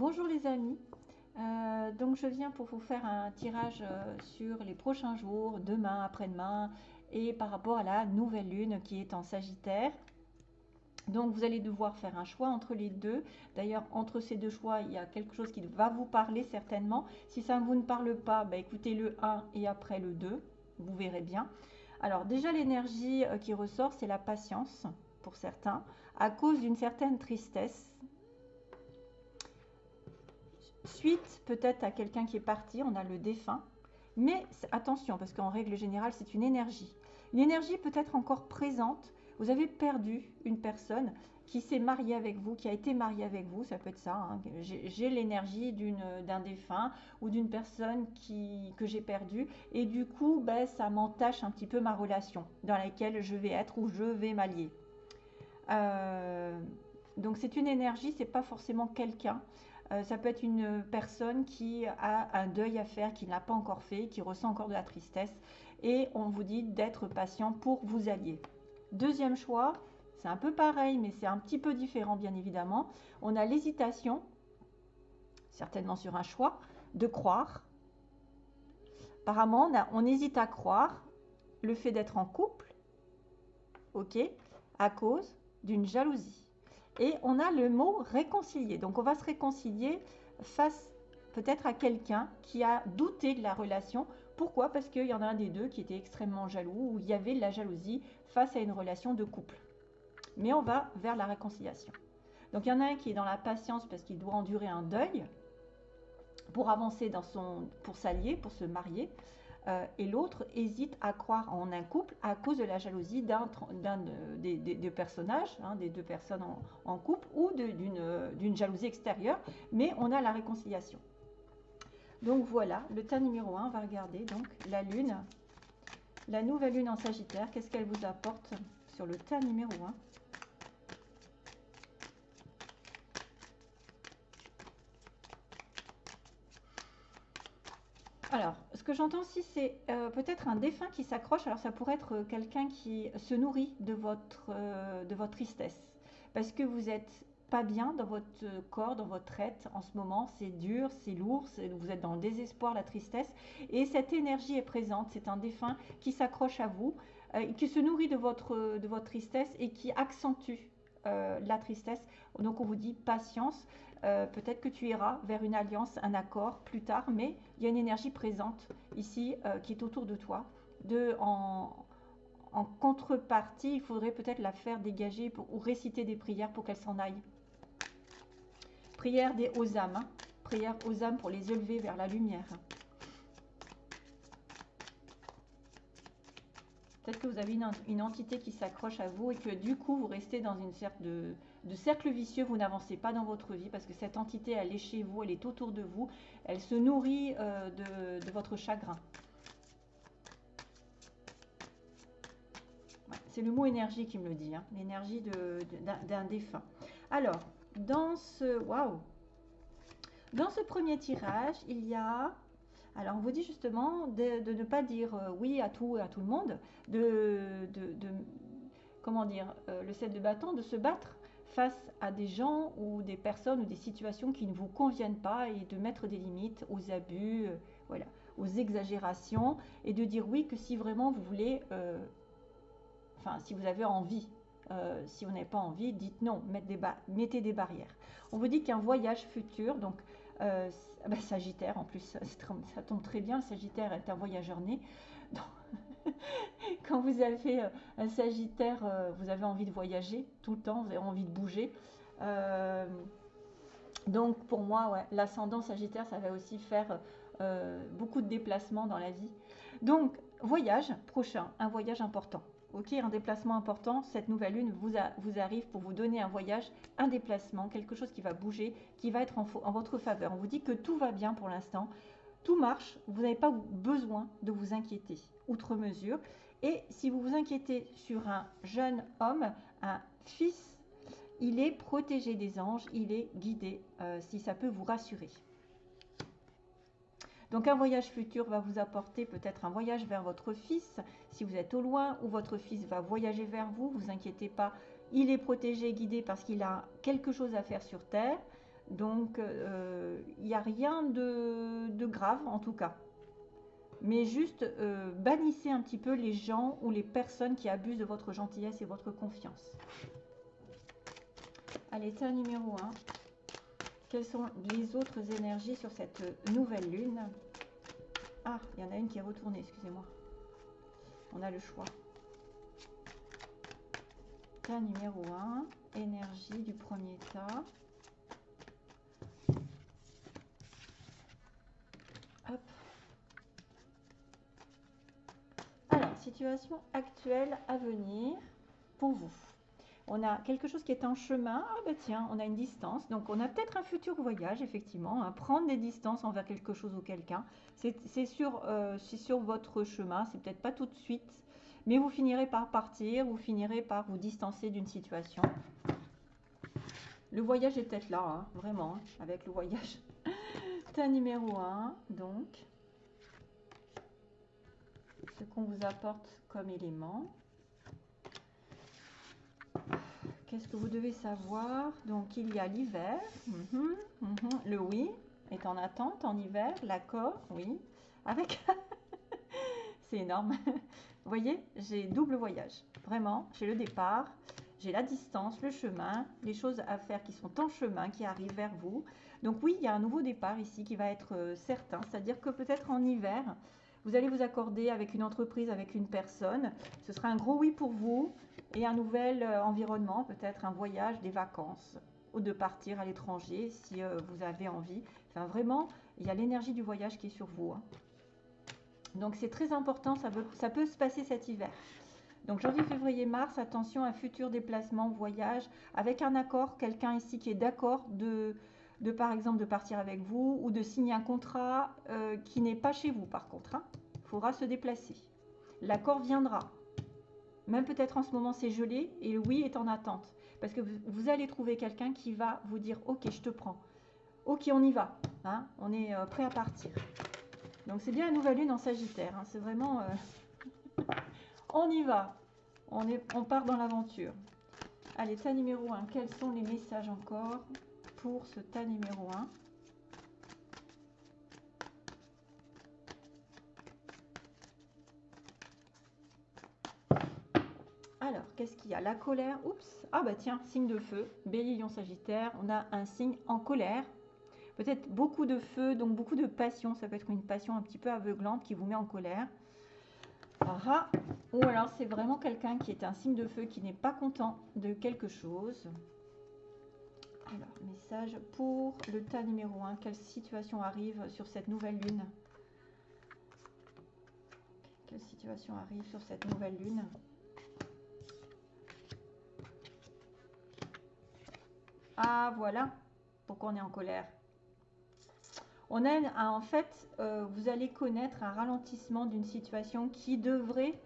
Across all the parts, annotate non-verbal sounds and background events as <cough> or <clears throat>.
Bonjour les amis, Euh, donc je viens pour vous faire un tirage euh, sur les prochains jours, demain, après-demain, et par rapport à la nouvelle lune qui est en Sagittaire. Donc vous allez devoir faire un choix entre les deux. D'ailleurs, entre ces deux choix, il y a quelque chose qui va vous parler certainement. Si ça vous ne parle pas, bah, écoutez le 1 et après le 2, vous verrez bien. Alors déjà, l'énergie euh, qui ressort, c'est la patience pour certains, à cause d'une certaine tristesse Suite peut-être à quelqu'un qui est parti, on a le défunt. Mais attention, parce qu'en règle générale, c'est une énergie. Une énergie peut-être encore présente. Vous avez perdu une personne qui s'est mariée avec vous, qui a été mariée avec vous, ça peut être ça. Hein. J'ai l'énergie d'un défunt ou d'une personne qui, que j'ai perdue. Et du coup, ben, ça m'entache un petit peu ma relation dans laquelle je vais être ou je vais m'allier. Euh, donc c'est une énergie, c'est pas forcément quelqu'un. Euh, ça peut être une personne qui a un deuil à faire, qui n'a pas encore fait, qui ressent encore de la tristesse. Et on vous dit d'être patient pour vous allier. Deuxième choix, c'est un peu pareil, mais c'est un petit peu différent, bien évidemment. On a l'hésitation, certainement sur un choix, de croire. Apparemment, on, on hésite à croire le fait d'être en couple, ok, à cause d'une jalousie. Et on a le mot réconcilier. Donc on va se réconcilier face peut-être à quelqu'un qui a douté de la relation. Pourquoi? Parce qu'il y en a un des deux qui était extrêmement jaloux, ou il y avait de la jalousie face à une relation de couple. Mais on va vers la réconciliation. Donc il y en a un qui est dans la patience parce qu'il doit endurer un deuil pour avancer dans son, pour s'allier, pour se marier. Euh, et l'autre hésite à croire en un couple à cause de la jalousie d'un des, des, personnages, hein, des deux personnes en, couple, ou d'une jalousie extérieure, mais on a la réconciliation. Donc voilà, le tas numéro 1, on va regarder donc la lune, la nouvelle lune en Sagittaire, qu'est-ce qu'elle vous apporte sur le tas numéro 1 Alors, que j'entends aussi, c'est euh, peut-être un défunt qui s'accroche. Alors, ça pourrait être quelqu'un qui se nourrit de votre, euh, de votre tristesse. Parce que vous n'êtes pas bien dans votre corps, dans votre être en ce moment. C'est dur, c'est lourd, vous êtes dans le désespoir, la tristesse. Et cette énergie est présente. C'est un défunt qui s'accroche à vous, euh, qui se nourrit de votre, de votre tristesse et qui accentue la tristesse. Donc, on vous dit patience. Euh, peut-être que tu iras vers une alliance, un accord plus tard, mais il y a une énergie présente ici euh, qui est autour de toi. De, en, contrepartie, il faudrait peut-être la faire dégager ou réciter des prières pour qu'elle s'en aille. Prière des aux âmes, hein. prière aux âmes pour les élever vers la lumière. Peut-être que vous avez une, entité qui s'accroche à vous et que du coup, vous restez dans une sorte de, cercle vicieux, vous n'avancez pas dans votre vie parce que cette entité, elle est chez vous, elle est autour de vous, elle se nourrit euh, de, votre chagrin. C'est le mot énergie qui me le dit, hein. l'énergie d'un défunt. Alors, dans ce, waouh, dans ce premier tirage, il y a alors, on vous dit justement de, ne pas dire euh, oui à tout et à tout le monde, de, comment dire, euh, le 7 de bâton, de se battre face à des gens ou des personnes ou des situations qui ne vous conviennent pas et de mettre des limites aux abus, euh, voilà, aux exagérations et de dire oui que si vraiment vous voulez, enfin, si vous avez envie. si vous n'avez pas envie, dites non, mettez des barrières. On vous dit qu'un voyage futur, donc euh, bah, sagittaire en plus, <laughs> ça, tombe très bien. Sagittaire est un voyageur né. <laughs> <laughs> quand vous avez euh, un Sagittaire, euh, vous avez envie de voyager tout le temps, vous avez envie de bouger. donc pour moi, ouais, l'ascendant Sagittaire, ça va aussi faire beaucoup de déplacements dans la vie. Donc voyage prochain, un voyage important. Ok, un déplacement important, cette nouvelle lune vous, arrive pour vous donner un voyage, un déplacement, quelque chose qui va bouger, qui va être en, votre faveur. On vous dit que tout va bien pour l'instant, tout marche, vous n'avez pas besoin de vous inquiéter outre mesure. Et si vous vous inquiétez sur un jeune homme, un fils, il est protégé des anges, il est guidé, euh, si ça peut vous rassurer. Donc un voyage futur va vous apporter peut-être un voyage vers votre fils, si vous êtes au loin, ou votre fils va voyager vers vous, vous inquiétez pas, il est protégé, guidé parce qu'il a quelque chose à faire sur Terre. Donc, il n'y a rien de, grave en tout cas. Mais juste bannissez un petit peu les gens ou les personnes qui abusent de votre gentillesse et votre confiance. Allez, état numéro 1. Quelles sont les autres énergies sur cette nouvelle lune Ah, il y en a une qui est retournée, excusez-moi. On a le choix. Tas numéro 1, énergie du premier tas. Hop. Alors, situation actuelle à venir pour vous on a quelque chose qui est en chemin, ah bah tiens, on a une distance, donc on a peut-être un futur voyage, effectivement, hein. prendre des distances envers quelque chose ou quelqu'un, c'est sur, euh, votre chemin, c'est peut-être pas tout de suite, mais vous finirez par partir, vous finirez par vous distancer d'une situation. Le voyage est peut-être là, hein, vraiment, hein, avec le voyage. <laughs> un numéro 1, donc, ce qu'on vous apporte comme élément. Qu'est-ce que vous devez savoir? Donc, il y a l'hiver. Mhm, mhm. Le oui est en attente en hiver. L'accord, oui. Avec... <laughs> C'est énorme. vous voyez, j'ai double voyage. Vraiment, j'ai le départ, j'ai la distance, le chemin, les choses à faire qui sont en chemin, qui arrivent vers vous. Donc oui, il y a un nouveau départ ici qui va être euh, certain. C'est-à-dire que peut-être en hiver, vous allez vous accorder avec une entreprise, avec une personne. Ce sera un gros oui pour vous et un nouvel euh, environnement, peut-être un voyage, des vacances ou de partir à l'étranger si euh, vous avez envie. Enfin, vraiment, il y a l'énergie du voyage qui est sur vous. Hein. Donc, c'est très important, ça, peut se passer cet hiver. Donc, janvier, février, mars, attention à futur déplacement, voyage, avec un accord, quelqu'un ici qui est d'accord de, par exemple, de partir avec vous ou de signer un contrat euh, qui n'est pas chez vous, par contre. Il hein. faudra se déplacer. L'accord viendra. Même peut-être en ce moment c'est gelé et le oui est en attente. Parce que vous, allez trouver quelqu'un qui va vous dire ok je te prends. Ok on y va. Hein, on est euh, prêt à partir. Donc c'est bien la nouvelle lune en Sagittaire. Hein, c'est vraiment euh, <laughs> on y va. On, on part dans l'aventure. Allez, tas numéro 1. Quels sont les messages encore pour ce tas numéro 1 Alors, qu'est-ce qu'il y a? La colère, oups, ah bah tiens, signe de feu, bélier, lion, sagittaire, on a un signe en colère. Peut-être beaucoup de feu, donc beaucoup de passion, ça peut être une passion un petit peu aveuglante qui vous met en colère. Ah, ah. ou alors c'est vraiment quelqu'un qui est un signe de feu, qui n'est pas content de quelque chose. Alors, message pour le tas numéro 1. Quelle situation arrive sur cette nouvelle lune? Quelle situation arrive sur cette nouvelle lune? Ah, voilà pourquoi on est en colère? On a, en fait, euh, vous allez connaître un ralentissement d'une situation qui devrait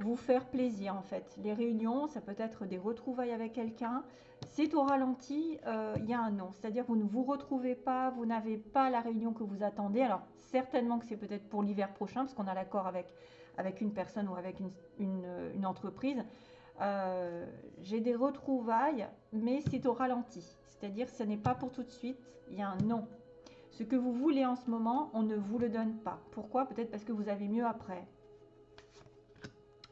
vous faire plaisir, en fait. Les réunions, ça peut être des retrouvailles avec quelqu'un. C'est au ralenti, euh, il y a un non. C'est-à-dire vous ne vous retrouvez pas, vous n'avez pas la réunion que vous attendez. Alors, certainement que c'est peut-être pour l'hiver prochain, parce qu'on a l'accord avec une personne ou avec une entreprise. Euh, j'ai des retrouvailles, mais c'est au ralenti. C'est-à-dire ce n'est pas pour tout de suite, il y a un non. Ce que vous voulez en ce moment, on ne vous le donne pas. Pourquoi? Peut-être parce que vous avez mieux après.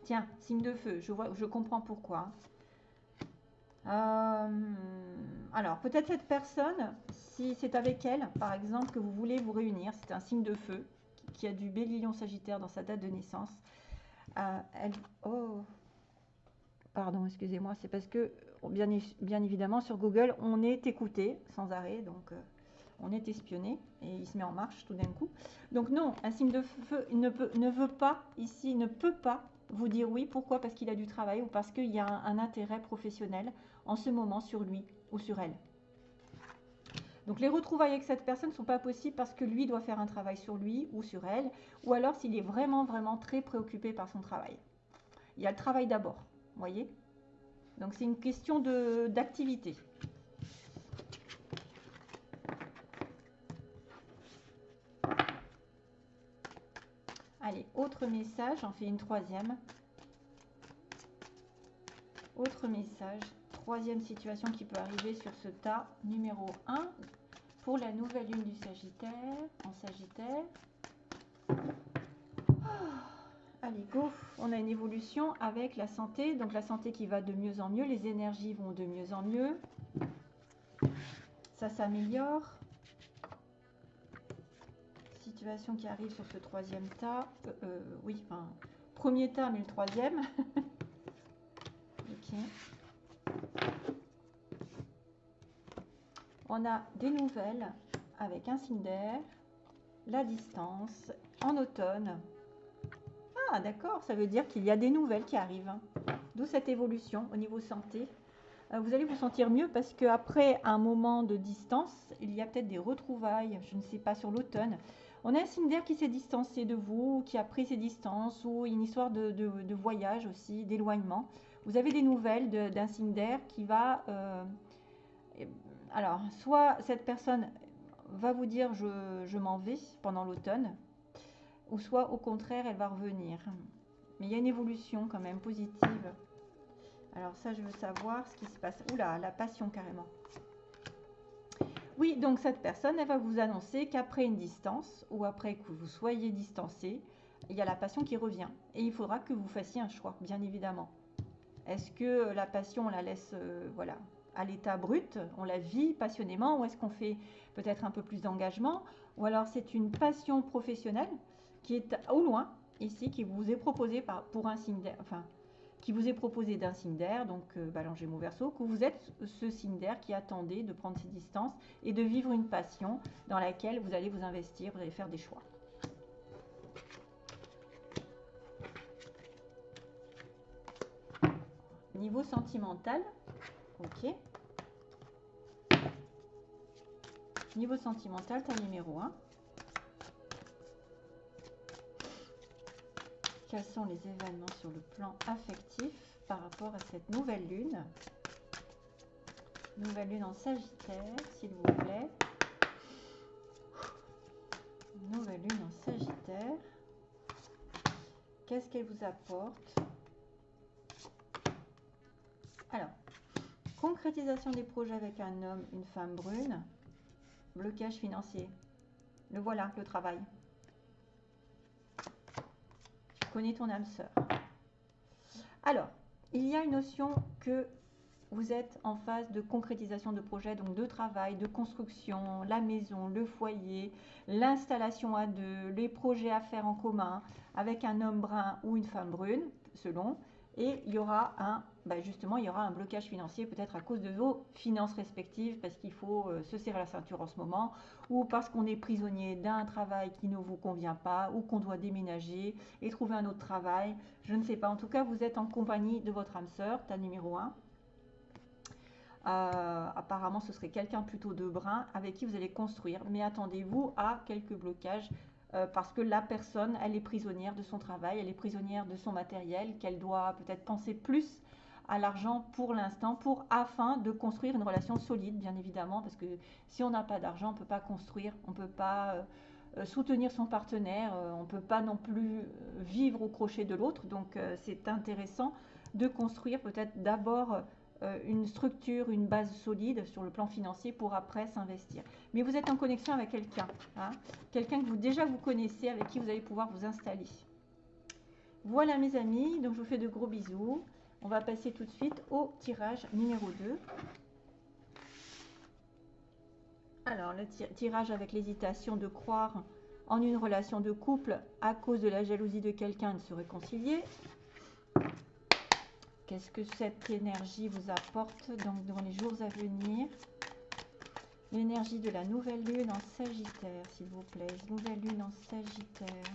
Tiens, signe de feu, je, vois, je comprends pourquoi. Euh, alors, peut-être cette personne, si c'est avec elle, par exemple, que vous voulez vous réunir, c'est un signe de feu qui a du bélion sagittaire dans sa date de naissance. Euh, elle, oh, Pardon, excusez-moi, c'est parce que, bien, évidemment, sur Google, on est écouté sans arrêt, donc euh, on est espionné et il se met en marche tout d'un coup. Donc non, un signe de feu ne, veut pas, ici, ne peut pas vous dire oui. Pourquoi? Parce qu'il a du travail ou parce qu'il y a un, intérêt professionnel en ce moment sur lui ou sur elle. Donc les retrouvailles avec cette personne ne sont pas possibles parce que lui doit faire un travail sur lui ou sur elle, ou alors s'il est vraiment, vraiment très préoccupé par son travail. Il y a le travail d'abord voyez Donc c'est une question d'activité. Allez, autre message, j'en fais une troisième. Autre message, troisième situation qui peut arriver sur ce tas numéro 1. pour la nouvelle lune du Sagittaire, en Sagittaire. Ah, On a une évolution avec la santé. Donc la santé qui va de mieux en mieux. Les énergies vont de mieux en mieux. Ça s'améliore. Situation qui arrive sur ce troisième tas. Euh, euh, oui, enfin, premier tas, mais le troisième. <laughs> ok. On a des nouvelles avec un signe d'air, la distance, en automne. Ah d'accord, ça veut dire qu'il y a des nouvelles qui arrivent. D'où cette évolution au niveau santé. Euh, vous allez vous sentir mieux parce qu'après un moment de distance, il y a peut-être des retrouvailles, je ne sais pas, sur l'automne. On a un signe d'air qui s'est distancé de vous, qui a pris ses distances, ou une histoire de, voyage aussi, d'éloignement. Vous avez des nouvelles d'un signe d'air qui va... Euh, alors, soit cette personne va vous dire je, m'en vais pendant l'automne, ou soit au contraire elle va revenir. Mais il y a une évolution quand même positive. Alors ça, je veux savoir ce qui se passe. Oula, la passion carrément. Oui, donc cette personne, elle va vous annoncer qu'après une distance, ou après que vous soyez distancé, il y a la passion qui revient. Et il faudra que vous fassiez un choix, bien évidemment. Est-ce que la passion, on la laisse, euh, voilà, à l'état brut, on la vit passionnément, ou est-ce qu'on fait peut-être un peu plus d'engagement, ou alors c'est une passion professionnelle qui est au loin, ici, qui vous est proposée par, pour un signe d'air, enfin, qui vous est proposé d'un signe d'air, donc euh, mon verso, que vous êtes ce signe d'air qui attendait de prendre ses distances et de vivre une passion dans laquelle vous allez vous investir, vous allez faire des choix. Niveau sentimental, ok. Niveau sentimental, ta numéro 1. Quels sont les événements sur le plan affectif par rapport à cette nouvelle lune? Nouvelle lune en Sagittaire, s'il vous plaît. Nouvelle lune en Sagittaire. Qu'est-ce qu'elle vous apporte? Alors, concrétisation des projets avec un homme, une femme brune. Blocage financier. Le voilà, le travail. Connais ton âme sœur. Alors, il y a une notion que vous êtes en phase de concrétisation de projet, donc de travail, de construction, la maison, le foyer, l'installation à deux, les projets à faire en commun avec un homme brun ou une femme brune, selon. Et il y aura un bah, justement, il y aura un blocage financier peut-être à cause de vos finances respectives, parce qu'il faut euh, se serrer la ceinture en ce moment, ou parce qu'on est prisonnier d'un travail qui ne vous convient pas, ou qu'on doit déménager et trouver un autre travail. Je ne sais pas. En tout cas, vous êtes en compagnie de votre âme sœur, ta numéro 1. Euh, apparemment, ce serait quelqu'un plutôt de brun avec qui vous allez construire. Mais attendez-vous à quelques blocages euh, parce que la personne, elle est prisonnière de son travail, elle est prisonnière de son matériel, qu'elle doit peut-être penser plus à l'argent pour l'instant, pour afin de construire une relation solide, bien évidemment, parce que si on n'a pas d'argent, on ne peut pas construire, on ne peut pas euh, soutenir son partenaire, euh, on ne peut pas non plus euh, vivre au crochet de l'autre. Donc c'est intéressant de construire peut-être d'abord une structure, une base solide sur le plan financier pour après s'investir. Mais vous êtes en connexion avec quelqu'un, hein, quelqu'un que vous déjà vous connaissez, avec qui vous allez pouvoir vous installer. Voilà mes amis, donc je vous fais de gros bisous. On va passer tout de suite au tirage numéro 2. Alors, le tirage avec l'hésitation de croire en une relation de couple à cause de la jalousie de quelqu'un de se réconcilier. Qu'est-ce que cette énergie vous apporte donc dans les jours à venir? L'énergie de la nouvelle lune en Sagittaire, s'il vous plaît. Nouvelle lune en Sagittaire.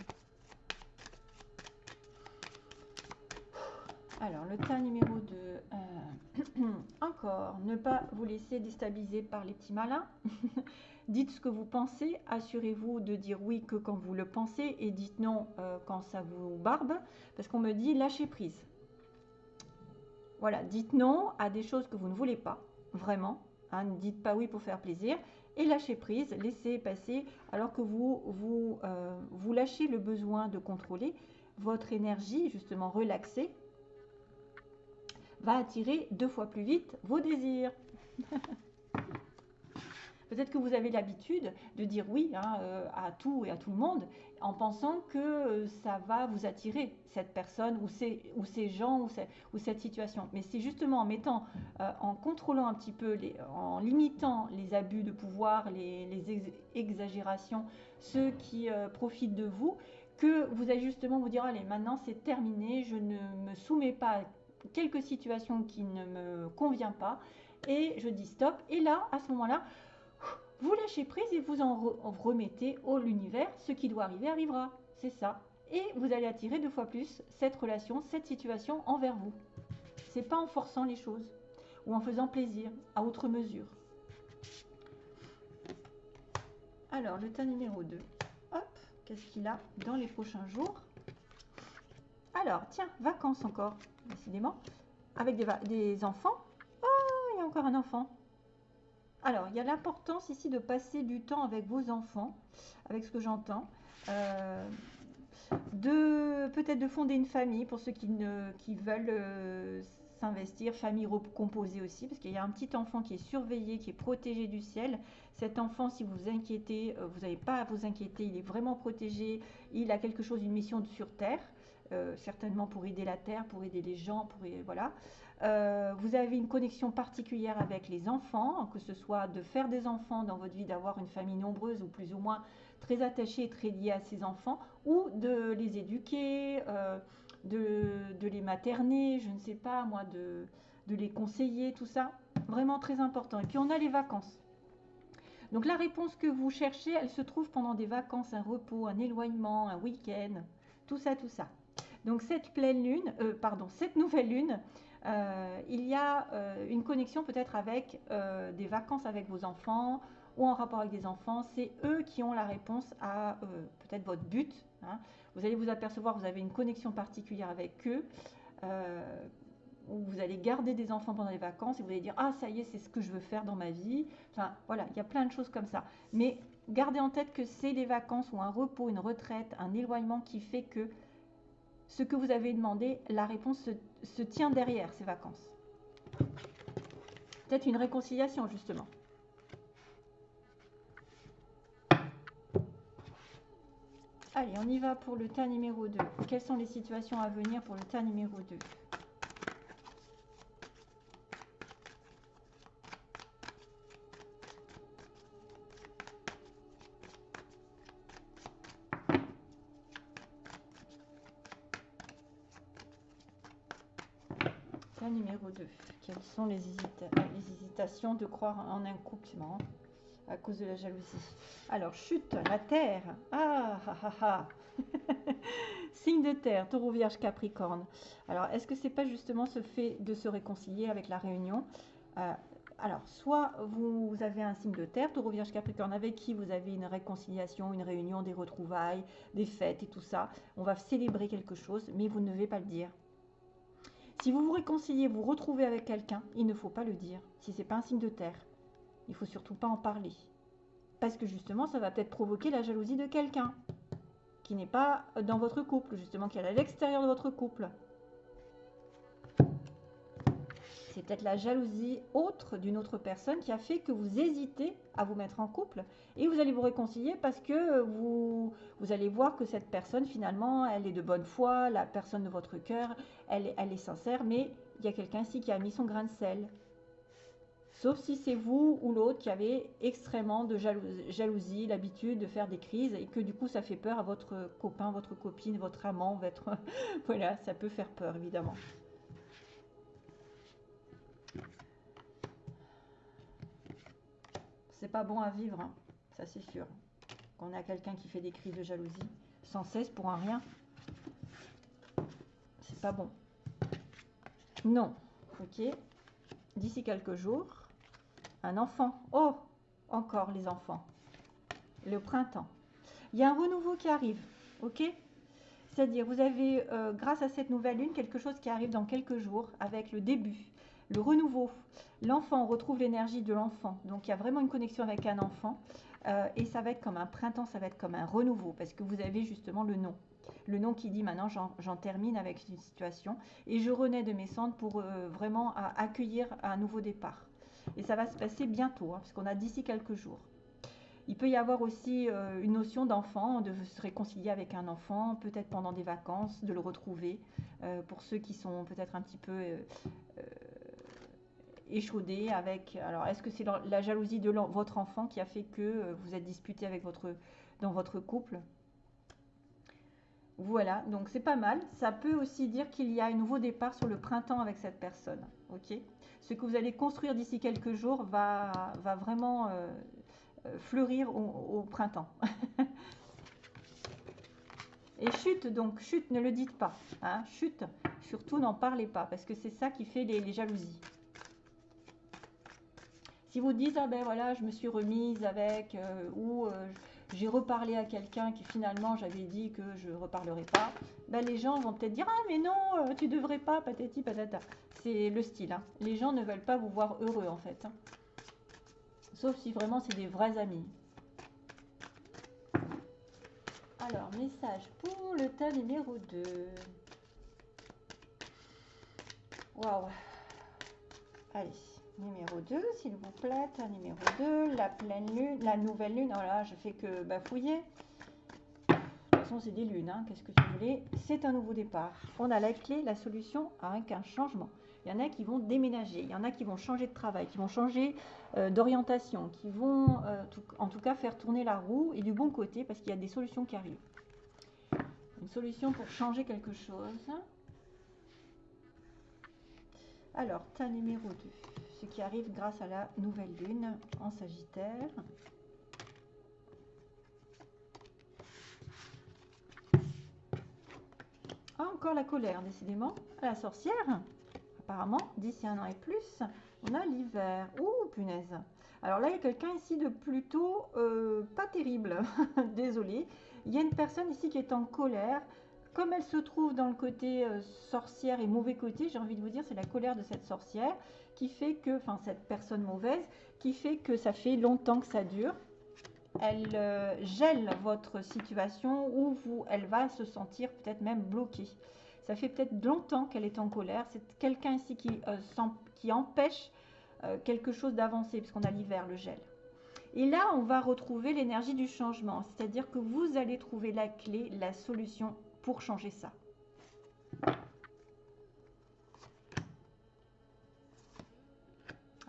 Alors, le tas numéro 2. Euh, <clears throat> encore, ne pas vous laisser déstabiliser par les petits malins. <laughs> dites ce que vous pensez. Assurez-vous de dire oui que quand vous le pensez et dites non euh, quand ça vous barbe. Parce qu'on me dit lâcher prise. Voilà, dites non à des choses que vous ne voulez pas. Vraiment. Hein, ne dites pas oui pour faire plaisir. Et lâcher prise, laissez passer alors que vous, vous, euh, vous lâchez le besoin de contrôler votre énergie, justement relaxée va attirer deux fois plus vite vos désirs. <laughs> Peut-être que vous avez l'habitude de dire oui hein, euh, à tout et à tout le monde en pensant que euh, ça va vous attirer, cette personne ou ces, ou ces gens ou, ou cette situation. Mais c'est justement en mettant, euh, en contrôlant un petit peu, les, en limitant les abus de pouvoir, les, les exagérations, ceux qui profitent de vous, que vous allez justement vous dire, allez, maintenant c'est terminé, je ne me soumets pas à quelques situations qui ne me conviennent pas, et je dis stop. Et là, à ce moment-là, vous lâchez prise et vous en, remettez au l'univers. Ce qui doit arriver arrivera. C'est ça. Et vous allez attirer deux fois plus cette relation, cette situation envers vous. C'est pas en forçant les choses ou en faisant plaisir à autre mesure. Alors, le tas numéro 2. Hop, qu'est-ce qu'il a dans les prochains jours? Alors, tiens, vacances encore, décidément. Avec des, enfants, encore un enfant. Alors, il y a l'importance ici de passer du temps avec vos enfants, avec ce que j'entends. Euh, de peut-être de fonder une famille pour ceux qui veulent euh, s'investir, famille recomposée aussi, parce qu'il y a un petit enfant qui est surveillé, qui est protégé du ciel. Cet enfant, si vous vous inquiétez, euh, vous n'avez pas à vous inquiéter, il est vraiment protégé, il a quelque chose, une mission sur Terre, certainement pour aider la Terre, pour aider les gens, pour voilà. Euh, vous avez une connexion particulière avec les enfants, que ce soit de faire des enfants dans votre vie, d'avoir une famille nombreuse ou plus ou moins très attachée très liée à ces enfants, ou de les éduquer, euh, de, les materner, je ne sais pas moi, de, de les conseiller, tout ça. Vraiment très important. Et puis on a les vacances. Donc la réponse que vous cherchez, elle se trouve pendant des vacances, un repos, un éloignement, un week-end, tout ça, tout ça. Donc cette pleine lune, euh, pardon, cette nouvelle lune, euh, il y a euh, une connexion peut-être avec des vacances avec vos enfants ou en rapport avec des enfants. C'est eux qui ont la réponse à peut-être votre but. Hein. Vous allez vous apercevoir, vous avez une connexion particulière avec eux. où vous allez garder des enfants pendant les vacances et vous allez dire ah ça y est c'est ce que je veux faire dans ma vie enfin voilà il y a plein de choses comme ça mais gardez en tête que c'est les vacances ou un repos une retraite un éloignement qui fait que ce que vous avez demandé, la réponse se, tient derrière ces vacances. Peut-être une réconciliation, justement. Allez, on y va pour le tas numéro 2. Quelles sont les situations à venir pour le tas numéro 2 2. Quelles sont les, hésitations de croire en un couple C'est à cause de la jalousie. Alors, chute, la terre. Ah, ah, ah, ah. <laughs> Signe de terre, taureau, vierge, capricorne. Alors, est-ce que c'est pas justement ce fait de se réconcilier avec la réunion? Euh, alors, soit vous, avez un signe de terre, taureau, vierge, capricorne, avec qui vous avez une réconciliation, une réunion, des retrouvailles, des fêtes et tout ça. On va célébrer quelque chose, mais vous ne devez pas le dire. Si vous vous réconciliez, vous retrouvez avec quelqu'un, il ne faut pas le dire. Si ce n'est pas un signe de terre, il faut surtout pas en parler. Parce que justement, ça va peut-être provoquer la jalousie de quelqu'un qui n'est pas dans votre couple, justement, qui est à l'extérieur de votre couple. C'est peut-être la jalousie autre d'une autre personne qui a fait que vous hésitez à vous mettre en couple et vous allez vous réconcilier parce que vous, vous allez voir que cette personne finalement elle est de bonne foi, la personne de votre cœur, elle, elle est sincère, mais il y a quelqu'un ici qui a mis son grain de sel. Sauf si c'est vous ou l'autre qui avez extrêmement de jalousie, l'habitude de faire des crises et que du coup ça fait peur à votre copain, votre copine, votre amant, votre... <laughs> voilà, ça peut faire peur évidemment. C'est pas bon à vivre, hein. ça c'est sûr. Quand on a quelqu'un qui fait des crises de jalousie sans cesse pour un rien, c'est pas bon. Non, ok. D'ici quelques jours, un enfant. Oh, encore les enfants. Le printemps. Il y a un renouveau qui arrive, ok? C'est-à-dire, vous avez, euh, grâce à cette nouvelle lune, quelque chose qui arrive dans quelques jours avec le début le renouveau. L'enfant, retrouve l'énergie de l'enfant. Donc il y a vraiment une connexion avec un enfant. Euh, et ça va être comme un printemps, ça va être comme un renouveau, parce que vous avez justement le nom. Le nom qui dit maintenant j'en termine avec une situation et je renais de mes cendres pour euh, vraiment accueillir un nouveau départ. Et ça va se passer bientôt, hein, parce qu'on a d'ici quelques jours. Il peut y avoir aussi euh, une notion d'enfant, de se réconcilier avec un enfant, peut-être pendant des vacances, de le retrouver. Pour ceux qui sont peut-être un petit peu échaudés avec. Alors, est-ce que c'est la jalousie de votre enfant qui a fait que vous êtes disputé avec votre, dans votre couple? Voilà, donc c'est pas mal. Ça peut aussi dire qu'il y a un nouveau départ sur le printemps avec cette personne. Ok? Ce que vous allez construire d'ici quelques jours va, va vraiment euh, fleurir au, printemps. <laughs> Et chute, donc chute, ne le dites pas. Hein, chute, surtout n'en parlez pas, parce que c'est ça qui fait les, jalousies. Si vous dites, ah ben voilà, je me suis remise avec, euh, ou euh, j'ai reparlé à quelqu'un qui finalement j'avais dit que je ne reparlerai pas, ben les gens vont peut-être dire, ah mais non, tu devrais pas, patati patata. C'est le style. Hein. Les gens ne veulent pas vous voir heureux en fait. Hein. Sauf si vraiment c'est des vrais amis. Alors, message pour le tas numéro 2. Waouh. Allez, numéro 2, s'il vous plaît. Numéro 2, la pleine lune, la nouvelle lune. Oh je fais que bafouiller. De toute façon, c'est des lunes. Hein. Qu'est-ce que tu voulais? C'est un nouveau départ. On a la clé, la solution avec un changement. Il y en a qui vont déménager, il y en a qui vont changer de travail, qui vont changer euh, d'orientation, qui vont euh, en tout cas faire tourner la roue et du bon côté parce qu'il y a des solutions qui arrivent. Une solution pour changer quelque chose. Alors, tas numéro 2, qui arrive grâce à la nouvelle lune en Sagittaire. Ah, encore la colère, décidément. La sorcière apparemment, d'ici un an et plus, on a l'hiver. Ouh, punaise. Alors là, il y a quelqu'un ici de plutôt euh, pas terrible. <laughs> Désolé. Il y a une personne ici qui est en colère. Comme elle se trouve dans le côté euh, sorcière et mauvais côté, j'ai envie de vous dire, c'est la colère de cette sorcière qui fait que, enfin cette personne mauvaise, qui fait que ça fait longtemps que ça dure. Elle euh, gèle votre situation ou vous, elle va se sentir peut-être même bloquée. Ça fait peut-être longtemps qu'elle est en colère. C'est quelqu'un ici qui, euh, qui empêche quelque chose d'avancer, puisqu'on a l'hiver, le gel. Et là, on va retrouver l'énergie du changement. C'est-à-dire que vous allez trouver la clé, la solution pour changer ça.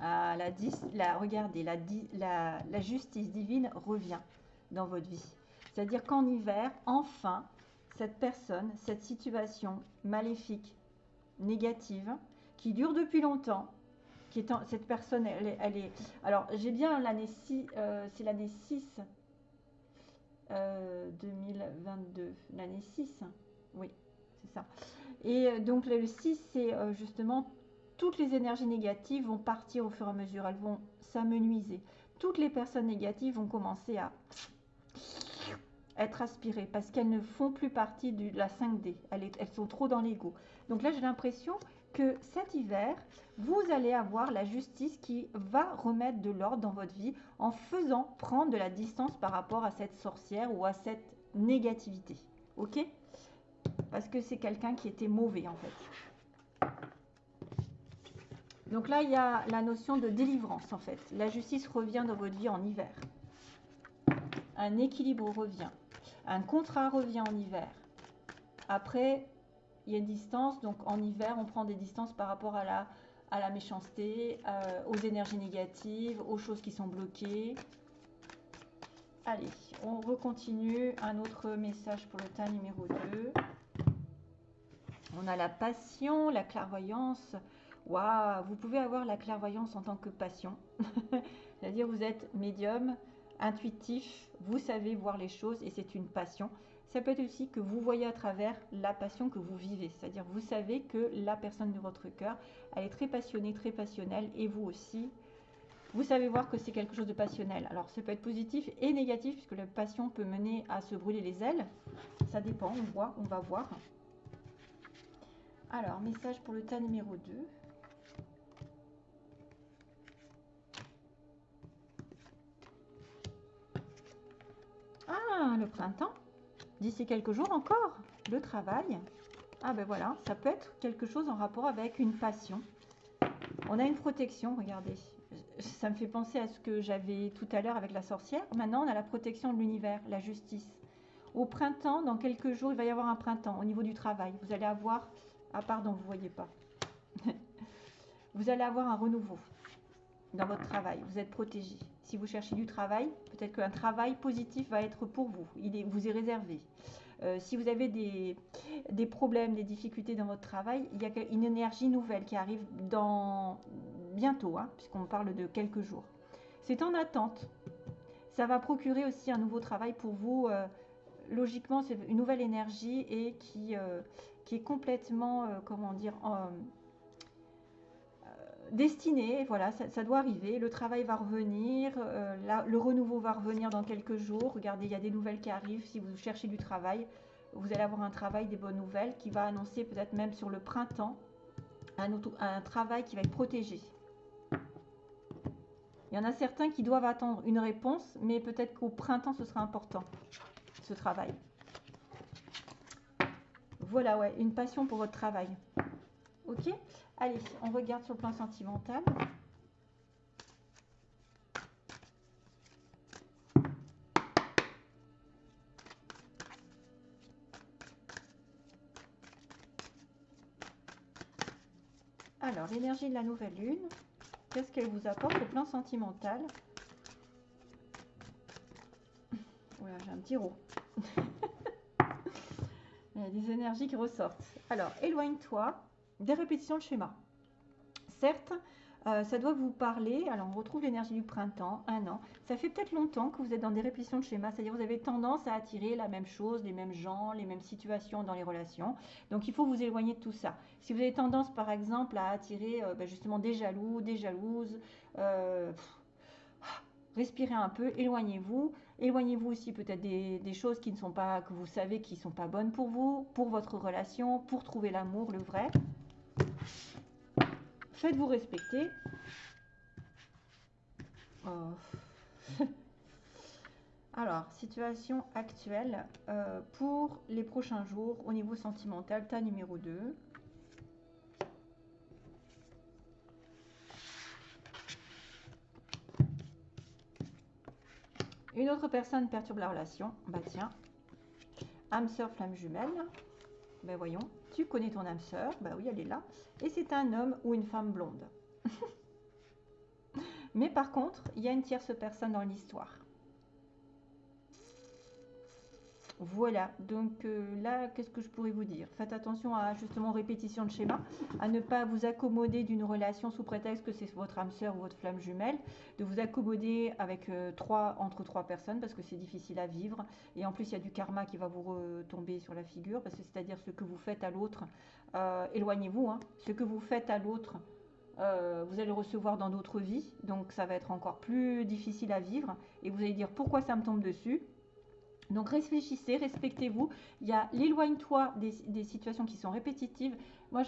Ah, la, la, regardez, la, la, justice divine revient dans votre vie. C'est-à-dire qu'en hiver, enfin, cette personne, cette situation maléfique, négative, qui dure depuis longtemps, qui est cette personne, elle est, alors j'ai bien l'année 6, euh, c'est l'année 6, 2022, euh, l'année 6, oui, c'est ça. Et euh, donc le 6, c'est justement toutes les énergies négatives vont partir au fur et à mesure, elles vont s'amenuiser. Toutes les personnes négatives vont commencer à être aspirées parce qu'elles ne font plus partie de la 5D. Elles, elles sont trop dans l'ego. Donc là, j'ai l'impression que cet hiver, vous allez avoir la justice qui va remettre de l'ordre dans votre vie en faisant prendre de la distance par rapport à cette sorcière ou à cette négativité. Ok? Parce que c'est quelqu'un qui était mauvais en fait. Donc là, il y a la notion de délivrance en fait. La justice revient dans votre vie en hiver. Un équilibre revient. Un contrat revient en hiver. Après, il y a une distance. Donc en hiver, on prend des distances par rapport à la, méchanceté, euh, aux énergies négatives, aux choses qui sont bloquées. Allez, on recontinue. Un autre message pour le tas numéro 2. On a la passion, la clairvoyance. Waouh, vous pouvez avoir la clairvoyance en tant que passion. <laughs> C'est-à-dire vous êtes médium, intuitif, vous savez voir les choses et c'est une passion. Ça peut être aussi que vous voyez à travers la passion que vous vivez, c'est-à-dire vous savez que la personne de votre cœur, elle est très passionnée, très passionnelle et vous aussi, vous savez voir que c'est quelque chose de passionnel. Alors ça peut être positif et négatif puisque la passion peut mener à se brûler les ailes. Ça dépend, on voit, on va voir. Alors, message pour le tas numéro 2. Ah, le printemps. D'ici quelques jours encore, le travail. Ah ben voilà, ça peut être quelque chose en rapport avec une passion. On a une protection, regardez. ça me fait penser à ce que j'avais tout à l'heure avec la sorcière. Maintenant, on a la protection de l'univers, la justice. Au printemps, dans quelques jours, il va y avoir un printemps au niveau du travail. Vous allez avoir... Ah pardon, vous ne voyez pas. <laughs> vous allez avoir un renouveau dans votre travail. Vous êtes protégé. Si vous cherchez du travail, peut-être qu'un travail positif va être pour vous. Il vous est réservé. Euh, si vous avez des, des, problèmes, des difficultés dans votre travail, il y a une énergie nouvelle qui arrive dans bientôt, hein, puisqu'on parle de quelques jours. C'est en attente. Ça va procurer aussi un nouveau travail pour vous. Euh, logiquement, c'est une nouvelle énergie et qui, euh, qui est complètement, comment dire, destiné, voilà, ça, doit arriver, le travail va revenir, euh, le renouveau va revenir dans quelques jours. Regardez, il y a des nouvelles qui arrivent. Si vous cherchez du travail, vous allez avoir un travail, des bonnes nouvelles, qui va annoncer peut-être même sur le printemps un, un travail qui va être protégé. Il y en a certains qui doivent attendre une réponse, mais peut-être qu'au printemps, ce sera important, ce travail. Voilà, ouais, une passion pour votre travail. Ok Allez, on regarde sur le plan sentimental. Alors, l'énergie de la nouvelle lune, qu'est-ce qu'elle vous apporte au plan sentimental? Voilà, j'ai un petit rot. <laughs> Il y a des énergies qui ressortent. Alors, éloigne-toi des répétitions de schéma. Certes, euh, ça doit vous parler. Alors, on retrouve l'énergie du printemps, un an. Ça fait peut-être longtemps que vous êtes dans des répétitions de schéma, c'est-à-dire vous avez tendance à attirer la même chose, les mêmes gens, les mêmes situations dans les relations. Donc, il faut vous éloigner de tout ça. Si vous avez tendance, par exemple, à attirer euh, ben, justement des jaloux, des jalouses, euh, respirez un peu, éloignez-vous. Éloignez-vous aussi peut-être des, des, choses qui ne sont pas, que vous savez qui ne sont pas bonnes pour vous, pour votre relation, pour trouver l'amour, le vrai. Faites-vous respecter. Oh. <laughs> Alors, situation actuelle euh, pour les prochains jours au niveau sentimental, tas numéro 2. Une autre personne perturbe la relation. Bah tiens, âme sœur, flamme jumelle. Ben voyons, tu connais ton âme sœur, bah oui, elle est là. Et c'est un homme ou une femme blonde. <laughs> Mais par contre, il y a une tierce personne dans l'histoire. Voilà, donc euh, là, qu'est-ce que je pourrais vous dire? Faites attention à justement répétition de schéma, à ne pas vous accommoder d'une relation sous prétexte que c'est votre âme sœur ou votre flamme jumelle, de vous accommoder avec euh, trois, entre trois personnes parce que c'est difficile à vivre. Et en plus, il y a du karma qui va vous retomber sur la figure, parce que c'est-à-dire ce que vous faites à l'autre, euh, éloignez-vous, hein, ce que vous faites à l'autre, vous allez le recevoir dans d'autres vies, donc ça va être encore plus difficile à vivre. Et vous allez dire pourquoi ça me tombe dessus? Donc réfléchissez, respectez-vous. Il y a l'éloigne-toi des, situations qui sont répétitives. Moi,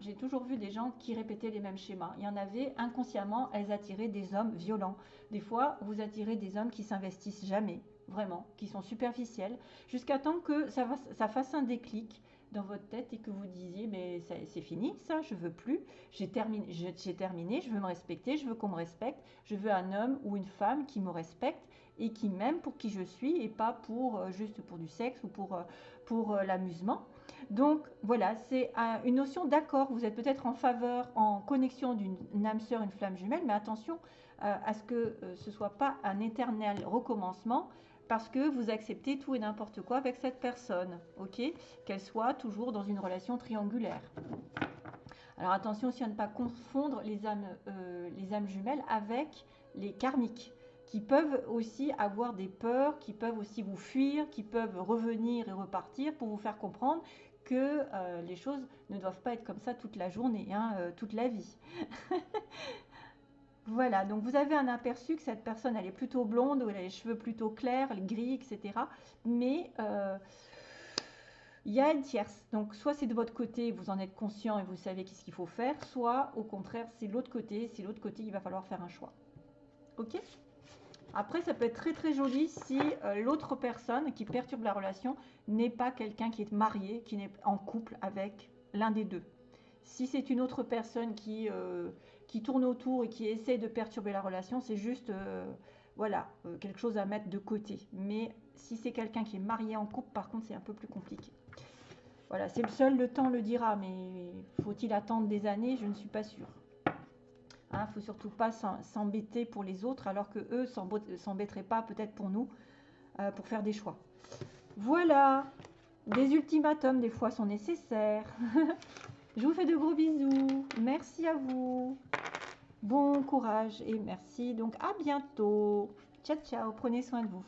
j'ai toujours vu des gens qui répétaient les mêmes schémas. Il y en avait inconsciemment, elles attiraient des hommes violents. Des fois, vous attirez des hommes qui s'investissent jamais, vraiment, qui sont superficiels, jusqu'à temps que ça, fasse un déclic dans votre tête et que vous disiez mais c'est fini ça je veux plus j'ai terminé je veux me respecter je veux qu'on me respecte je veux un homme ou une femme qui me respecte et qui m'aime pour qui je suis et pas pour euh, juste pour du sexe ou pour, euh, pour euh, l'amusement. Donc voilà, c'est une notion d'accord. Vous êtes peut-être en faveur, en connexion d'une âme sœur, une flamme jumelle, mais attention à ce que ce ne soit pas un éternel recommencement parce que vous acceptez tout et n'importe quoi avec cette personne, ok? Qu'elle soit toujours dans une relation triangulaire. Alors attention aussi à ne pas confondre les âmes, les âmes jumelles avec les karmiques qui peuvent aussi avoir des peurs, qui peuvent aussi vous fuir, qui peuvent revenir et repartir pour vous faire comprendre que euh, les choses ne doivent pas être comme ça toute la journée, hein, euh, toute la vie. <laughs> voilà, donc vous avez un aperçu que cette personne, elle est plutôt blonde, ou elle a les cheveux plutôt clairs, gris, etc. Mais euh, il y a une tierce. Donc, soit c'est de votre côté, vous en êtes conscient et vous savez qu'est-ce qu'il faut faire, soit au contraire, c'est l'autre côté. C'est l'autre côté, il va falloir faire un choix. Ok? Après, ça peut être très très joli si euh, l'autre personne qui perturbe la relation n'est pas quelqu'un qui est marié, qui n'est en couple avec l'un des deux. Si c'est une autre personne qui, euh, tourne autour et qui essaie de perturber la relation, c'est juste, euh, voilà, quelque chose à mettre de côté. Mais si c'est quelqu'un qui est marié en couple, par contre, c'est un peu plus compliqué. Voilà, c'est le seul, le temps le dira, mais faut-il attendre des années? Je ne suis pas sûre. Il hein, ne faut surtout pas s'embêter pour les autres, alors que eux s'embêteraient pas peut-être pour nous, euh, pour faire des choix. Voilà, des ultimatums des fois sont nécessaires. <laughs> Je vous fais de gros bisous. Merci à vous. Bon courage et merci. Donc à bientôt. Ciao, ciao. Prenez soin de vous.